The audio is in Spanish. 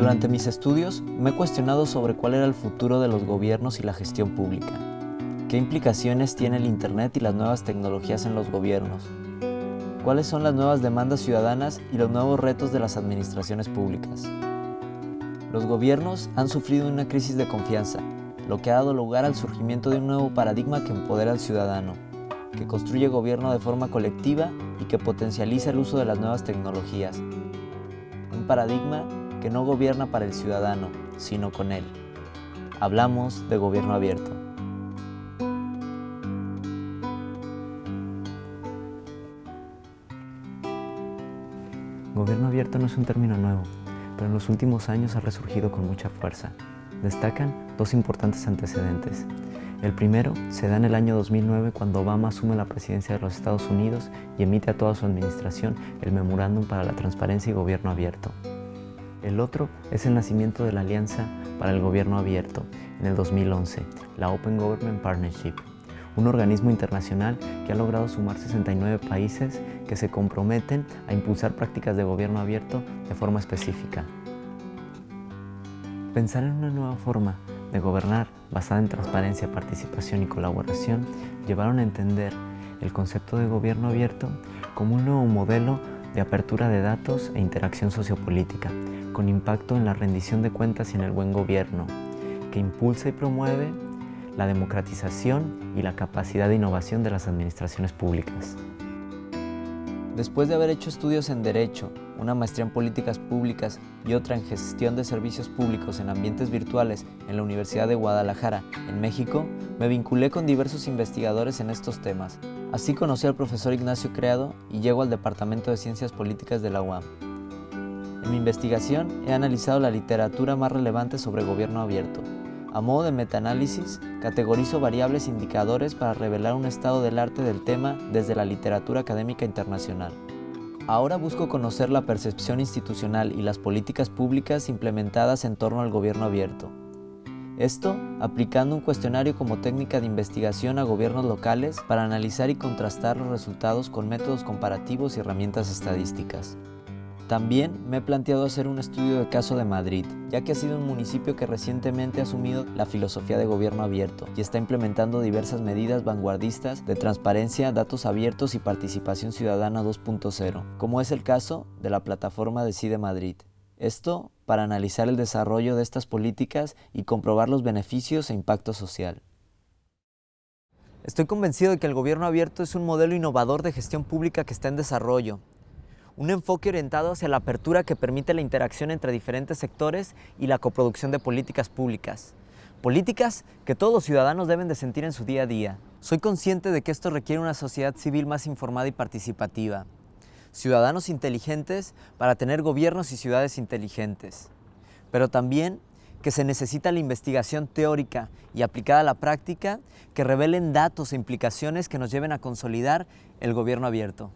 Durante mis estudios me he cuestionado sobre cuál era el futuro de los gobiernos y la gestión pública. ¿Qué implicaciones tiene el Internet y las nuevas tecnologías en los gobiernos? ¿Cuáles son las nuevas demandas ciudadanas y los nuevos retos de las administraciones públicas? Los gobiernos han sufrido una crisis de confianza, lo que ha dado lugar al surgimiento de un nuevo paradigma que empodera al ciudadano, que construye gobierno de forma colectiva y que potencializa el uso de las nuevas tecnologías. Un paradigma que no gobierna para el ciudadano, sino con él. Hablamos de gobierno abierto. Gobierno abierto no es un término nuevo, pero en los últimos años ha resurgido con mucha fuerza. Destacan dos importantes antecedentes. El primero se da en el año 2009 cuando Obama asume la presidencia de los Estados Unidos y emite a toda su administración el Memorándum para la Transparencia y Gobierno Abierto. El otro es el nacimiento de la Alianza para el Gobierno Abierto en el 2011, la Open Government Partnership, un organismo internacional que ha logrado sumar 69 países que se comprometen a impulsar prácticas de gobierno abierto de forma específica. Pensar en una nueva forma de gobernar basada en transparencia, participación y colaboración llevaron a entender el concepto de gobierno abierto como un nuevo modelo de apertura de datos e interacción sociopolítica, con impacto en la rendición de cuentas y en el buen gobierno, que impulsa y promueve la democratización y la capacidad de innovación de las administraciones públicas. Después de haber hecho estudios en Derecho, una maestría en Políticas Públicas y otra en Gestión de Servicios Públicos en Ambientes Virtuales en la Universidad de Guadalajara, en México, me vinculé con diversos investigadores en estos temas. Así conocí al profesor Ignacio Creado y llego al Departamento de Ciencias Políticas de la UAM. En mi investigación he analizado la literatura más relevante sobre gobierno abierto, a modo de metaanálisis, categorizo variables indicadores para revelar un estado del arte del tema desde la literatura académica internacional. Ahora busco conocer la percepción institucional y las políticas públicas implementadas en torno al gobierno abierto. Esto aplicando un cuestionario como técnica de investigación a gobiernos locales para analizar y contrastar los resultados con métodos comparativos y herramientas estadísticas. También me he planteado hacer un estudio de caso de Madrid, ya que ha sido un municipio que recientemente ha asumido la filosofía de gobierno abierto y está implementando diversas medidas vanguardistas de transparencia, datos abiertos y participación ciudadana 2.0, como es el caso de la plataforma Decide Madrid. Esto para analizar el desarrollo de estas políticas y comprobar los beneficios e impacto social. Estoy convencido de que el gobierno abierto es un modelo innovador de gestión pública que está en desarrollo un enfoque orientado hacia la apertura que permite la interacción entre diferentes sectores y la coproducción de políticas públicas. Políticas que todos los ciudadanos deben de sentir en su día a día. Soy consciente de que esto requiere una sociedad civil más informada y participativa. Ciudadanos inteligentes para tener gobiernos y ciudades inteligentes. Pero también que se necesita la investigación teórica y aplicada a la práctica que revelen datos e implicaciones que nos lleven a consolidar el gobierno abierto.